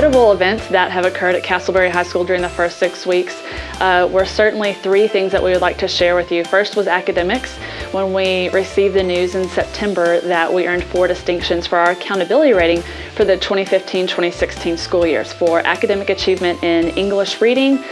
several events that have occurred at Castleberry High School during the first six weeks uh, were certainly three things that we would like to share with you. First was academics, when we received the news in September that we earned four distinctions for our accountability rating for the 2015-2016 school years for academic achievement in English reading,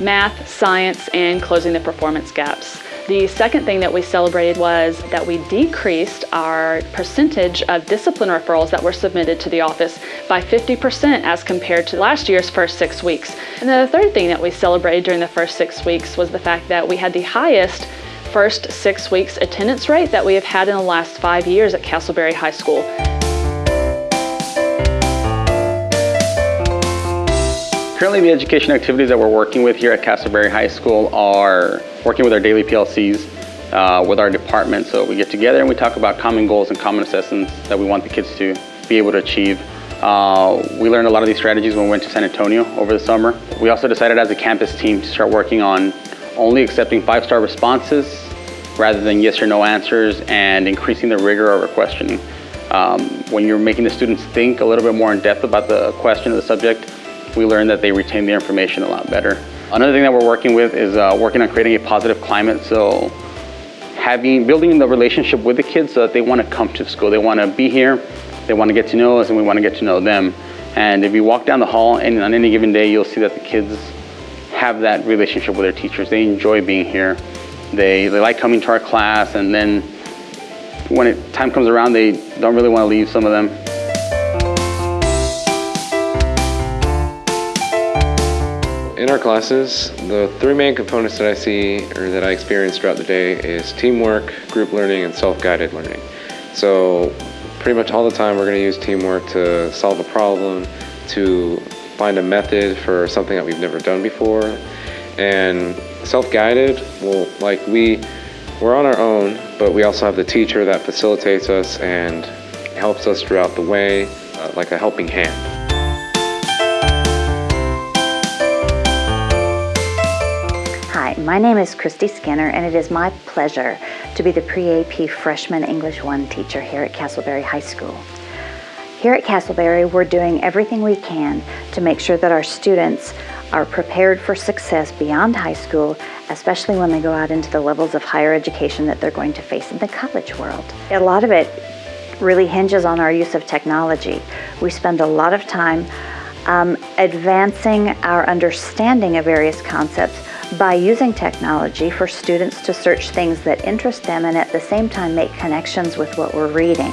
math, science, and closing the performance gaps. The second thing that we celebrated was that we decreased our percentage of discipline referrals that were submitted to the office by 50% as compared to last year's first six weeks. And then the third thing that we celebrated during the first six weeks was the fact that we had the highest first six weeks attendance rate that we have had in the last five years at Castleberry High School. Currently the education activities that we're working with here at Castleberry High School are working with our daily PLCs, uh, with our department. So we get together and we talk about common goals and common assessments that we want the kids to be able to achieve. Uh, we learned a lot of these strategies when we went to San Antonio over the summer. We also decided as a campus team to start working on only accepting five-star responses rather than yes or no answers and increasing the rigor of our questioning. Um, when you're making the students think a little bit more in depth about the question or the subject, we learned that they retain the information a lot better. Another thing that we're working with is uh, working on creating a positive climate. So having, building the relationship with the kids so that they want to come to school. They want to be here, they want to get to know us, and we want to get to know them. And if you walk down the hall and on any given day, you'll see that the kids have that relationship with their teachers. They enjoy being here. They, they like coming to our class, and then when it, time comes around, they don't really want to leave, some of them. In our classes, the three main components that I see or that I experience throughout the day is teamwork, group learning, and self-guided learning. So pretty much all the time we're going to use teamwork to solve a problem, to find a method for something that we've never done before. And self-guided, well, like we, we're on our own, but we also have the teacher that facilitates us and helps us throughout the way, uh, like a helping hand. My name is Christy Skinner and it is my pleasure to be the pre-AP Freshman English 1 teacher here at Castleberry High School. Here at Castleberry, we're doing everything we can to make sure that our students are prepared for success beyond high school, especially when they go out into the levels of higher education that they're going to face in the college world. A lot of it really hinges on our use of technology. We spend a lot of time um, advancing our understanding of various concepts by using technology for students to search things that interest them and at the same time make connections with what we're reading.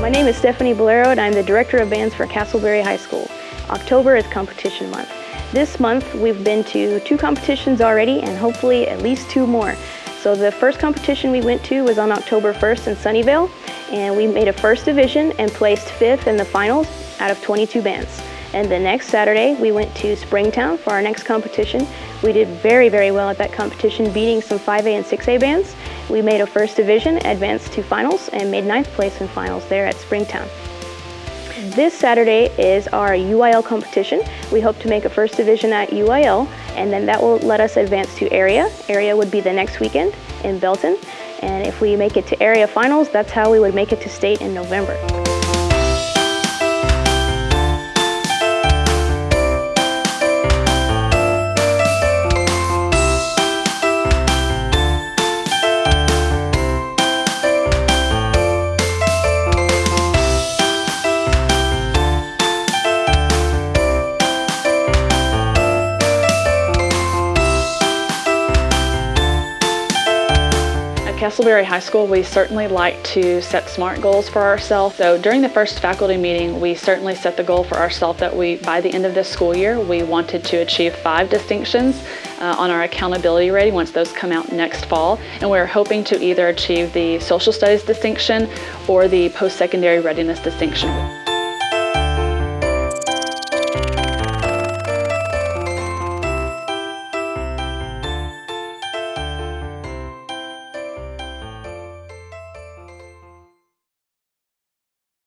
My name is Stephanie Bolero and I'm the Director of Bands for Castleberry High School. October is competition month. This month we've been to two competitions already and hopefully at least two more. So the first competition we went to was on October 1st in Sunnyvale and we made a first division and placed fifth in the finals out of 22 bands. And the next Saturday, we went to Springtown for our next competition. We did very, very well at that competition, beating some 5A and 6A bands. We made a first division, advanced to finals, and made ninth place in finals there at Springtown. This Saturday is our UIL competition. We hope to make a first division at UIL, and then that will let us advance to area. Area would be the next weekend in Belton. And if we make it to area finals, that's how we would make it to state in November. Castleberry High School, we certainly like to set SMART goals for ourselves. So during the first faculty meeting, we certainly set the goal for ourselves that we, by the end of this school year, we wanted to achieve five distinctions uh, on our accountability rating once those come out next fall. And we're hoping to either achieve the social studies distinction or the post-secondary readiness distinction.